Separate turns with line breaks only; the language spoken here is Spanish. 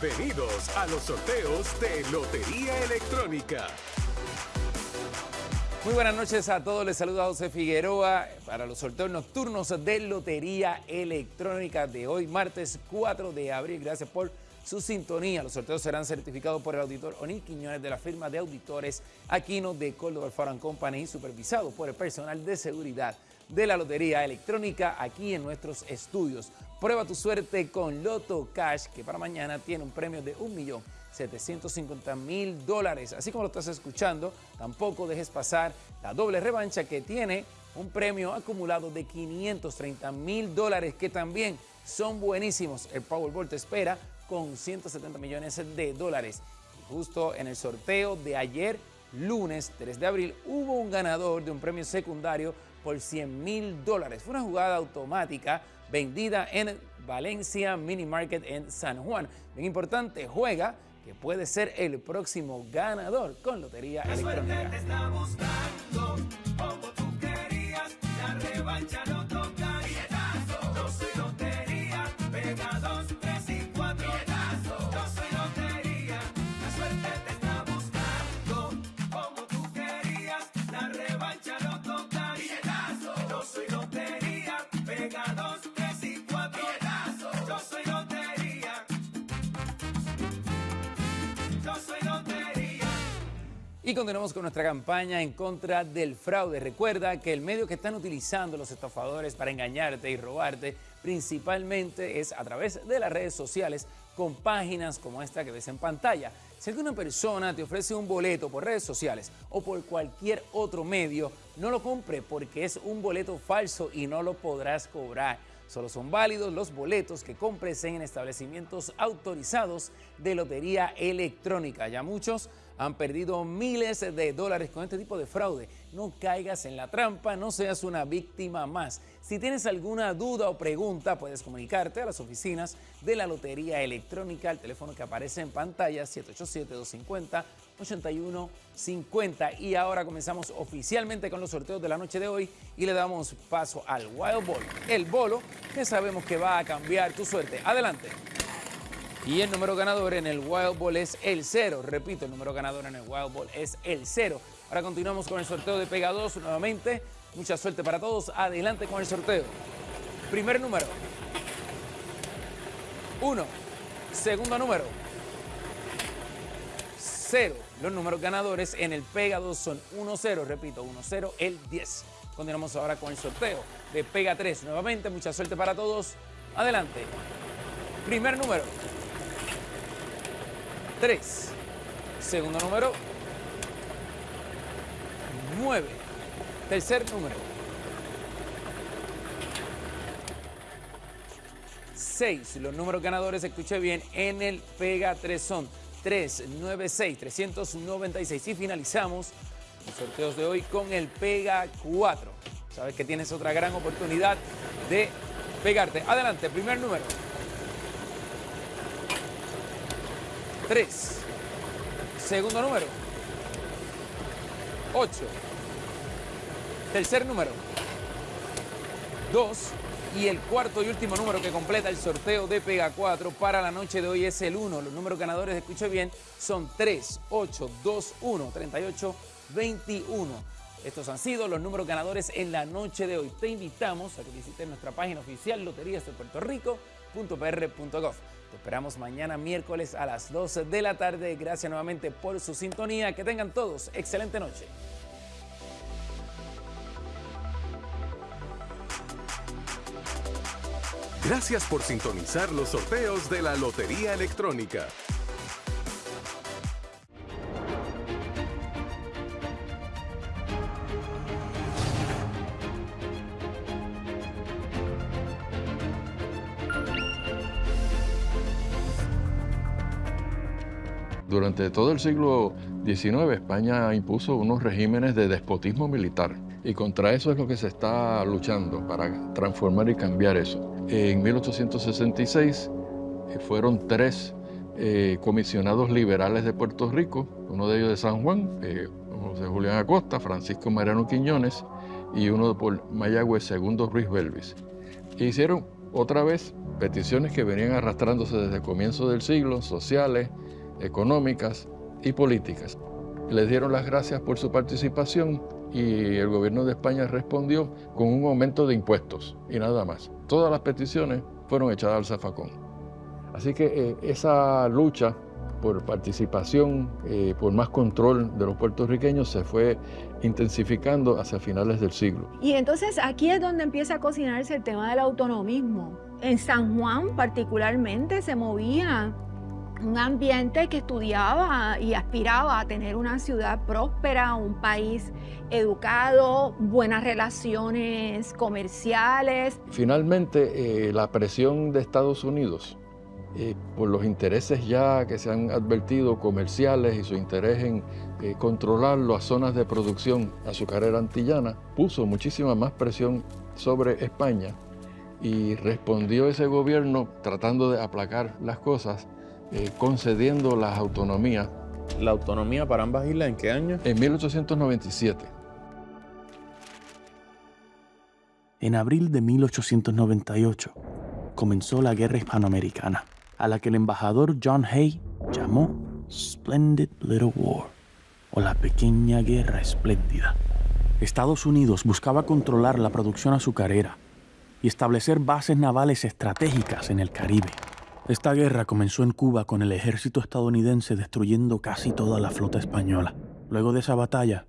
Bienvenidos a los sorteos de Lotería Electrónica.
Muy buenas noches a todos, les saluda José Figueroa para los sorteos nocturnos de Lotería Electrónica de hoy, martes 4 de abril. Gracias por su sintonía. Los sorteos serán certificados por el auditor Onil Quiñones de la firma de auditores Aquino de Córdoba Farm Company y supervisados por el personal de seguridad de la Lotería Electrónica aquí en nuestros estudios. Prueba tu suerte con Loto Cash, que para mañana tiene un premio de 1.750.000 dólares. Así como lo estás escuchando, tampoco dejes pasar la doble revancha que tiene un premio acumulado de 530 mil dólares que también son buenísimos. El Powerball te espera con 170 millones de dólares. Justo en el sorteo de ayer, lunes 3 de abril, hubo un ganador de un premio secundario por 100 mil dólares. Fue una jugada automática vendida en Valencia Mini Market en San Juan. Bien importante, juega que puede ser el próximo ganador con Lotería Electrónica. Y continuamos con nuestra campaña en contra del fraude. Recuerda que el medio que están utilizando los estafadores para engañarte y robarte principalmente es a través de las redes sociales con páginas como esta que ves en pantalla. Si alguna persona te ofrece un boleto por redes sociales o por cualquier otro medio, no lo compre porque es un boleto falso y no lo podrás cobrar. Solo son válidos los boletos que compres en establecimientos autorizados de lotería electrónica. Ya muchos han perdido miles de dólares con este tipo de fraude. No caigas en la trampa, no seas una víctima más. Si tienes alguna duda o pregunta, puedes comunicarte a las oficinas de la Lotería Electrónica, al teléfono que aparece en pantalla, 787-250-8150. Y ahora comenzamos oficialmente con los sorteos de la noche de hoy y le damos paso al Wild Ball, el bolo que sabemos que va a cambiar tu suerte. Adelante. Y el número ganador en el Wild Ball es el 0. Repito, el número ganador en el Wild Ball es el 0. Ahora continuamos con el sorteo de Pega 2 nuevamente. Mucha suerte para todos. Adelante con el sorteo. Primer número. 1. Segundo número. 0. Los números ganadores en el Pega 2 son 1-0. Repito, 1-0, el 10. Continuamos ahora con el sorteo de Pega 3. Nuevamente, mucha suerte para todos. Adelante. Primer número. 3. Segundo número, 9. Tercer número, 6. Los números ganadores, escuche bien, en el Pega 3 son 396, 396. Y finalizamos los sorteos de hoy con el Pega 4. Sabes que tienes otra gran oportunidad de pegarte. Adelante, primer número. 3. Segundo número. 8. Tercer número. 2. Y el cuarto y último número que completa el sorteo de Pega 4 para la noche de hoy es el 1. Los números ganadores, escuche bien, son 3, 8, 2, 1, 38, 21. Estos han sido los números ganadores en la noche de hoy. Te invitamos a que visites nuestra página oficial loterías de Puerto Rico.pr.gov. Te esperamos mañana miércoles a las 12 de la tarde. Gracias nuevamente por su sintonía. Que tengan todos excelente noche.
Gracias por sintonizar los sorteos de la Lotería Electrónica.
Durante todo el siglo XIX España impuso unos regímenes de despotismo militar y contra eso es lo que se está luchando para transformar y cambiar eso. En 1866 eh, fueron tres eh, comisionados liberales de Puerto Rico, uno de ellos de San Juan, eh, José Julián Acosta, Francisco Mariano Quiñones y uno por Mayagüez, segundo Ruiz Belvis. E hicieron otra vez peticiones que venían arrastrándose desde el comienzo del siglo, sociales, económicas y políticas. Les dieron las gracias por su participación y el gobierno de España respondió con un aumento de impuestos y nada más. Todas las peticiones fueron echadas al zafacón. Así que eh, esa lucha por participación, eh, por más control de los puertorriqueños se fue intensificando hacia finales del siglo.
Y entonces aquí es donde empieza a cocinarse el tema del autonomismo. En San Juan particularmente se movía un ambiente que estudiaba y aspiraba a tener una ciudad próspera, un país educado, buenas relaciones comerciales.
Finalmente, eh, la presión de Estados Unidos eh, por los intereses ya que se han advertido comerciales y su interés en eh, controlar las zonas de producción azucarera antillana, puso muchísima más presión sobre España y respondió ese gobierno tratando de aplacar las cosas, eh, concediendo las autonomías.
¿La autonomía para ambas islas en qué año?
En 1897.
En abril de 1898 comenzó la Guerra Hispanoamericana a la que el embajador John Hay llamó Splendid Little War o la Pequeña Guerra Espléndida. Estados Unidos buscaba controlar la producción azucarera y establecer bases navales estratégicas en el Caribe. Esta guerra comenzó en Cuba con el ejército estadounidense destruyendo casi toda la flota española. Luego de esa batalla,